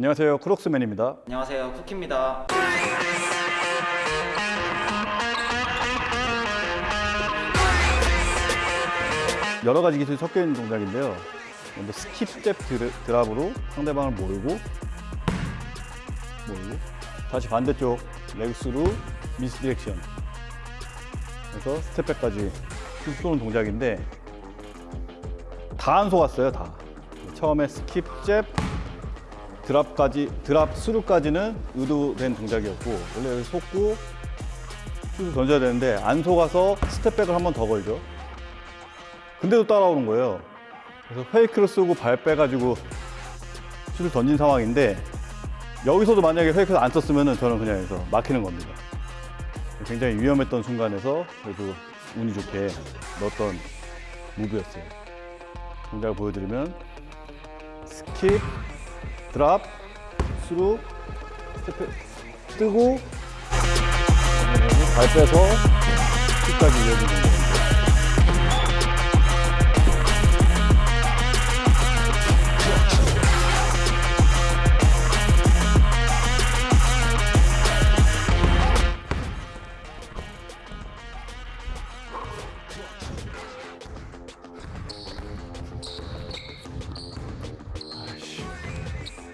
안녕하세요. 크록스맨입니다. 안녕하세요. 쿠키입니다. 여러 가지 기술이 섞여 있는 동작인데요. 먼저 skip step drop으로 상대방을 몰고 몰고 다시 반대쪽 leg through misdirection. 그래서 step back까지 쭉 쏘는 동작인데 다 안 속았어요 다. 처음에 skip jab drop까지 drop through까지는 의도된 동작이었고 원래 여기 속고 슛을 던져야 되는데 안 속아서 step back을 한 번 더 걸죠 근데도 따라오는 거예요. 그래서 페이크를 쓰고 발 빼가지고 슛을 던진 상황인데 여기서도 만약에 페이크를 안 썼으면 저는 그냥 해서 막히는 겁니다. 굉장히 위험했던 순간에서 그래도 운이 좋게 넣었던 move였어요. 동작을 보여드리면 skip, drop, through, step, 뜨고 발 빼서 슛까지 이어지는 거예요.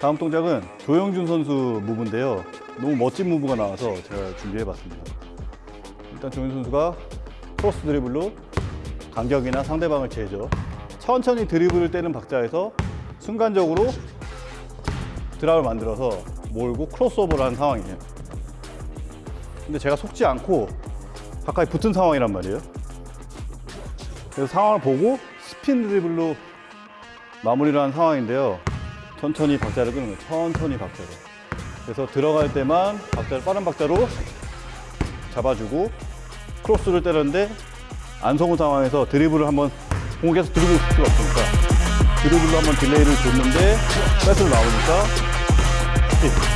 다음 동작은 조영준 선수 move인데요. 너무 멋진 move가 나와서 제가 준비해봤습니다. 일단 조영준 선수가 크로스 드리블로 간격이나 상대방을 재죠. 천천히 드리블을 떼는 박자에서 순간적으로 drop을 만들어서 몰고 크로스오버를 하는 상황이에요. 근데 제가 속지 않고 가까이 붙은 상황이란 말이에요. 그래서 상황을 보고 스핀 드리블로 마무리를 한 상황인데요. 천천히 박자를 끄는 거예요. 천천히 박자로. 그래서 들어갈 때만 박자를 빠른 박자로 잡아주고 크로스를 때렸는데 안 속은 상황에서 드리블을 한번 계속 드리블 칠 수가 없으니까 드리블로 한번 딜레이를 줬는데 패스로 나오니까 스피드.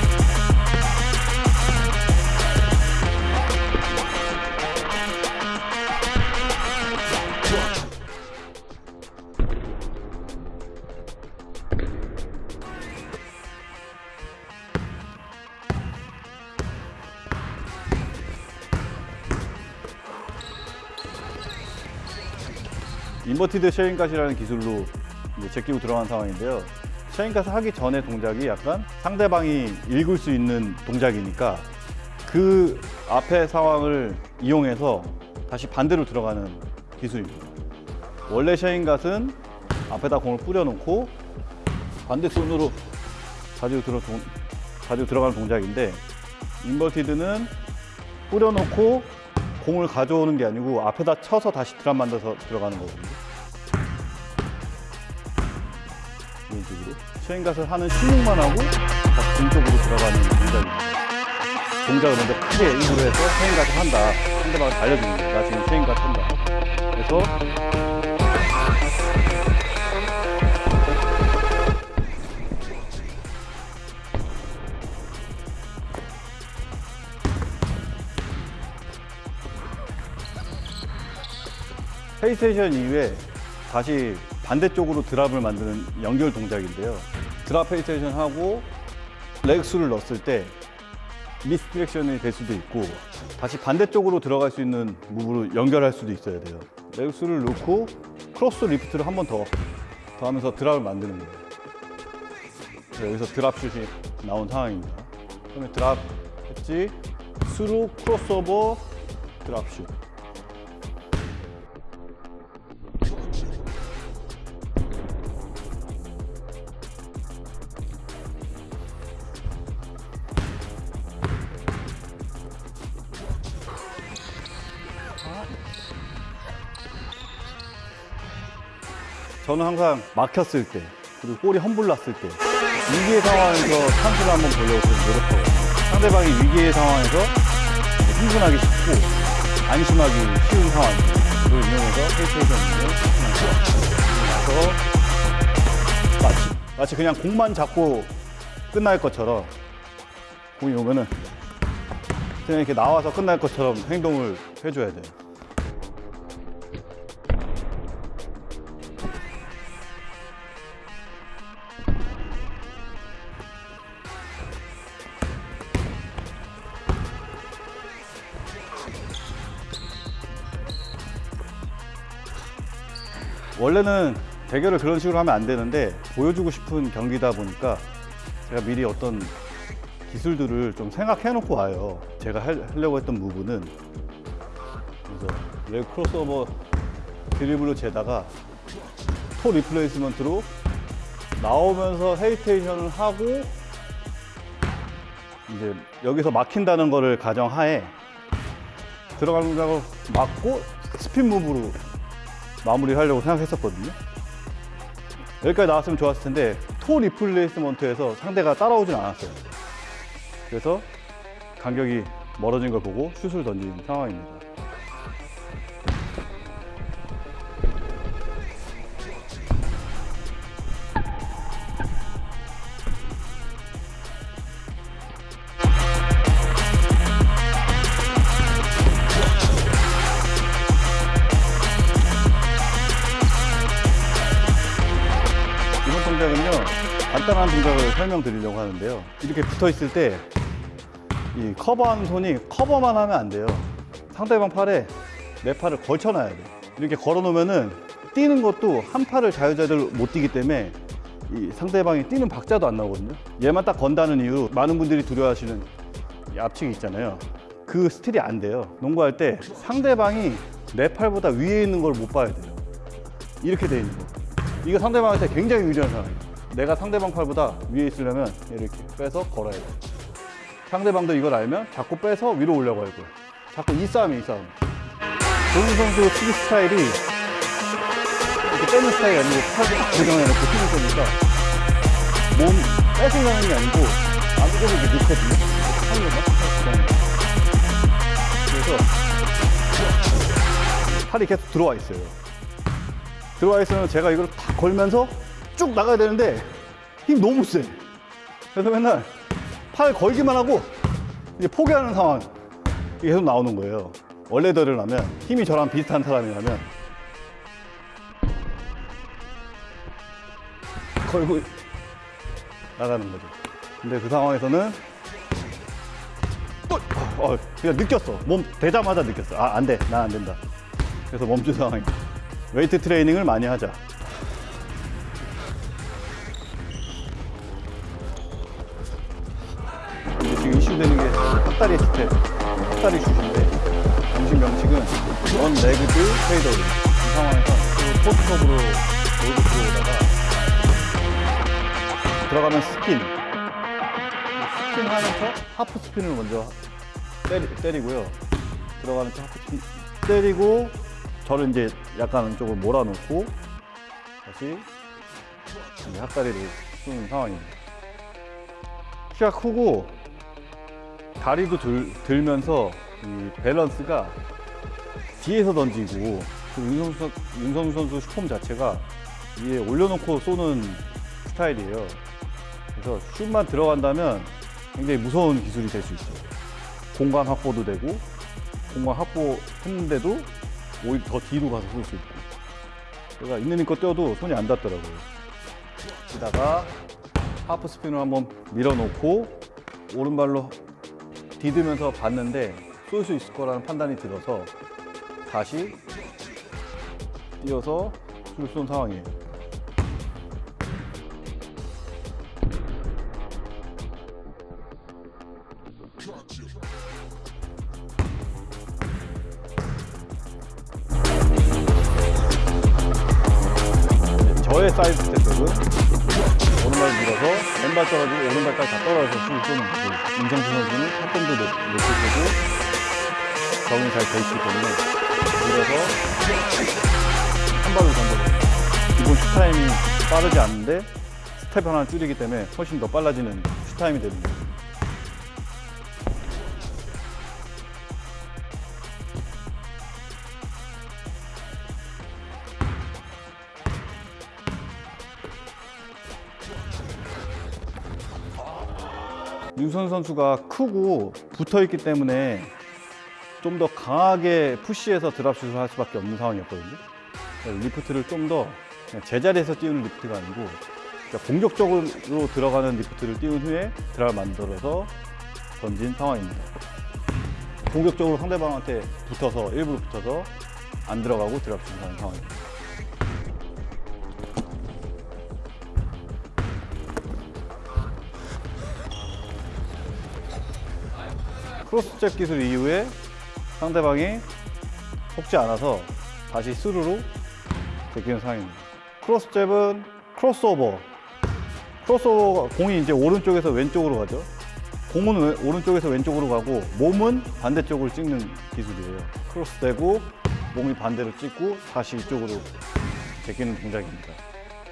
inverted Shammgod이라는 기술로 제끼고 들어간 상황인데요. Shammgod을 하기 전에 동작이 약간 상대방이 읽을 수 있는 동작이니까 그 앞의 상황을 이용해서 다시 반대로 들어가는 기술입니다. 원래 Shammgod은 앞에다 공을 뿌려놓고 반대 손으로 가지고 들어 동- 가지고 들어가는 동작인데 inverted는 뿌려놓고 공을 가져오는 게 아니고 앞에다 쳐서 다시 드랍 만들어서 들어가는 거거든요. 이런 식으로 쉐인갓을 하는 신용만 하고 다시 공쪽으로 들어가는 동작입니다. 동작을 먼저 크게 일부러 해서 쉐인갓을 한다. 상대방을 알려주는 거예요. 나 지금 쉐인갓 한다. 그래서 hesitation 이후에 다시 반대쪽으로 drop을 만드는 연결 동작인데요. drop hesitation 하고 렉스를 넣었을 때 misdirection이 될 수도 있고 다시 반대쪽으로 들어갈 수 있는 move로 연결할 수도 있어야 돼요. 렉스를 넣고 크로스 리프트를 한 번 더 더 하면서 drop을 만드는 거예요. 여기서 drop슛이 나온 상황입니다. 처음에 drop 했지, 스루 크로스오버 drop슛. 저는 항상 막혔을 때 그리고 볼이 fumble났을 때 위기의 상황에서 찬스를 한번 보려고 좀 노력하거든요. 상대방이 위기의 상황에서 흥분하기 쉽고 안심하기 쉬운. 그걸 이용해서 페이스테이션을 나서 마치, 마치 그냥 공만 잡고 끝날 것처럼 공이 오면은 그냥 이렇게 나와서 끝날 것처럼 행동을 해줘야 돼요. 원래는 대결을 그런 식으로 하면 안 되는데 보여주고 싶은 경기다 보니까 제가 미리 어떤 기술들을 좀 생각해 놓고 와요. 제가 할- 하려고 했던 move는 그래서 leg 크로스오버 드리블로 재다가 toe replacement로 나오면서 헤이테이션을 하고 이제 여기서 막힌다는 거를 가정하에 들어가는 막고 스핀 무브로 마무리하려고 생각했었거든요. 여기까지 나왔으면 좋았을 텐데 토 리플레이스먼트에서 상대가 따라오진 않았어요. 그래서 간격이 멀어진 걸 보고 슛을 던진 상황입니다. 간단한 동작을 설명드리려고 하는데요. 이렇게 붙어 있을 때 이 커버하는 손이 커버만 하면 안 돼요. 상대방 팔에 내 팔을 걸쳐 놔야 돼 이렇게 걸어 놓으면은 뛰는 것도 한 팔을 자유자재로 못 뛰기 때문에 이 상대방이 뛰는 박자도 안 나오거든요. 얘만 딱 건다는 이유 많은 분들이 두려워하시는 이 앞치기 있잖아요. 그 스틸이 안 돼요. 농구할 때 상대방이 내 팔보다 위에 있는 걸 못 봐야 돼요. 이렇게 돼 있는 거. 이거 상대방한테 굉장히 유리한 상황이에요. 내가 상대방 팔보다 위에 있으려면 이렇게 빼서 걸어야 돼. 상대방도 이걸 알면 자꾸 빼서 위로 올려고 할 거야. 자꾸 이 싸움이 이 싸움. 조은 선수 치기 스타일이 이렇게 빼는 스타일이 아니고 팔을 딱 고정해놓고 치는 거니까 몸 뺏으려는 게 아니고 이렇게 넣거든요. 하는 거막 그래서 팔이 계속 들어와 있어요. 들어와 있으면 제가 이걸 탁 걸면서 쭉 나가야 되는데 힘 너무 세. 그래서 맨날 팔 걸기만 하고 이제 포기하는 상황 이게 계속 나오는 거예요. 원래대로라면 힘이 저랑 비슷한 사람이라면 걸고 나가는 거죠. 근데 그 상황에서는 또 어, 그냥 느꼈어. 몸 대자마자 느꼈어. 아, 안 돼. 난안 된다. 그래서 멈춘 상황이에요. 웨이트 트레이닝을 많이 하자. 이슈되는 게 헛다리 스텝, 헛다리 슛인데 정식 명칭은 one legged fadeaway. 이 상황에서 그 post up으로 몰고 들어오다가 들어가면 스핀. 스핀 하면서 하프 스핀을 먼저 때리, 때리고요. 들어가는 척 하프 스핀 때리고 저를 이제 약간 조금 몰아놓고 다시 핫다리를 쏘는 상황입니다. 키가 크고 다리도 들, 들면서 이 밸런스가 뒤에서 던지고 그리고 윤성수, 선- 윤성수 선수 슈폼 자체가 위에 올려놓고 쏘는 스타일이에요. 그래서 슛만 들어간다면 굉장히 무서운 기술이 될 수 있어요. 공간 확보도 되고 공간 확보했는데도 오히려 더 뒤로 가서 쏠 수 있고 제가 있는 힘껏 뛰어도 손이 안 닿더라고요 치다가 하프 스핀을 한번 밀어놓고 오른발로 디디면서 봤는데 쏠 수 있을 거라는 판단이 들어서 다시 뛰어서 슛을 쏜 상황이에요. 저의 사이드 스텝은 왼발 떨어지고 오른발까지 다 떨어져서 거고 임성수 선수는 타점도 높이 쓰고 적응이 잘돼 있기 때문에 밀어서 한 발로 던져요 기본 슛 타임이 빠르지 않은데 스텝 하나 줄이기 때문에 훨씬 더 빨라지는 슛 타임이 되는 거 윤선 선수가 크고 붙어 있기 때문에 좀 더 강하게 푸시해서 drop슛을 할 수밖에 없는 상황이었거든요. 리프트를 좀 더 제자리에서 띄우는 리프트가 아니고 그러니까 공격적으로 들어가는 리프트를 띄운 후에 drop을 만들어서 던진 상황입니다. 공격적으로 상대방한테 붙어서 일부러 붙어서 안 들어가고 drop슛을 하는 상황입니다. cross jab 기술 이후에 상대방이 속지 않아서 다시 스루로 제끼는 상황입니다. cross jab은 crossover. Crossover 공이 이제 오른쪽에서 왼쪽으로 가죠. 공은 왼- 오른쪽에서 왼쪽으로 가고 몸은 반대쪽으로 찍는 기술이에요. 크로스되고 몸이 반대로 찍고 다시 이쪽으로 제끼는 동작입니다.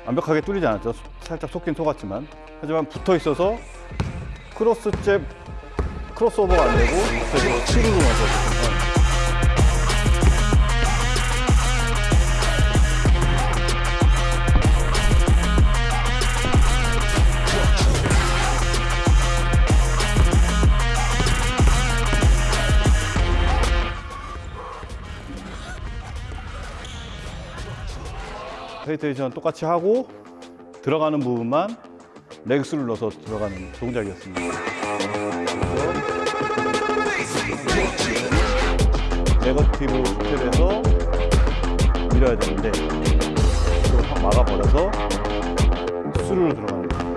완벽하게 뚫리지 않았죠. 살짝 속긴 속았지만 하지만 붙어 있어서 크로스잽 크로스오버가 안 되고 그래서 치루로 맞았어요. Hesitation 똑같이 하고 들어가는 부분만 레그스를 넣어서 들어가는 동작이었습니다. negative step에서 밀어야 되는데 이걸 확 막아버려서 수루로 들어가는 거예요.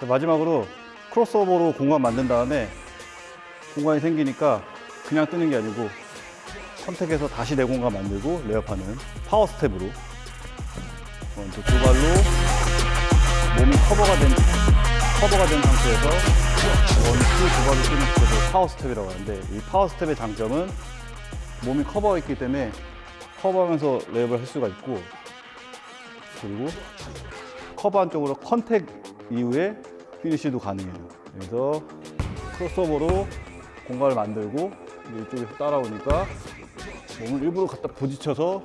자, 마지막으로 crossover로 공간 만든 다음에 공간이 생기니까 그냥 뜨는 게 아니고 선택해서 다시 내 공간 만들고 layup하는 power step으로 어, 이제 두 발로 몸이 커버가 된 커버가 된 상태에서 one two 두 발로 뛰는 스텝을 power step이라고 하는데 이 power step의 장점은 몸이 커버가 있기 때문에 커버하면서 layup을 할 수가 있고 그리고 커버 한 쪽으로 contact 이후에 finish도 가능해요. 그래서 crossover로 공간을 만들고 이쪽에서 따라오니까 몸을 일부러 갖다 부딪혀서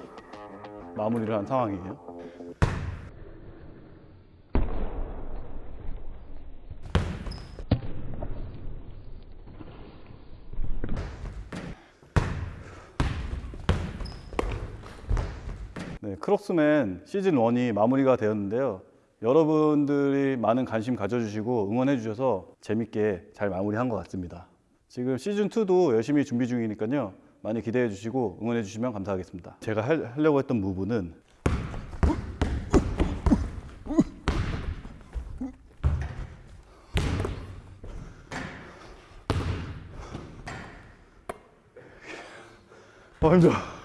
마무리를 한 상황이에요. 네, 크록스맨 시즌 1이 마무리가 되었는데요. 여러분들이 많은 관심 가져주시고 응원해 주셔서 재밌게 잘 마무리한 것 같습니다. 지금 시즌 2도 열심히 준비 중이니까요. 많이 기대해 주시고 응원해 주시면 감사하겠습니다. 제가 할- 하려고 했던 무브는 아 힘들어.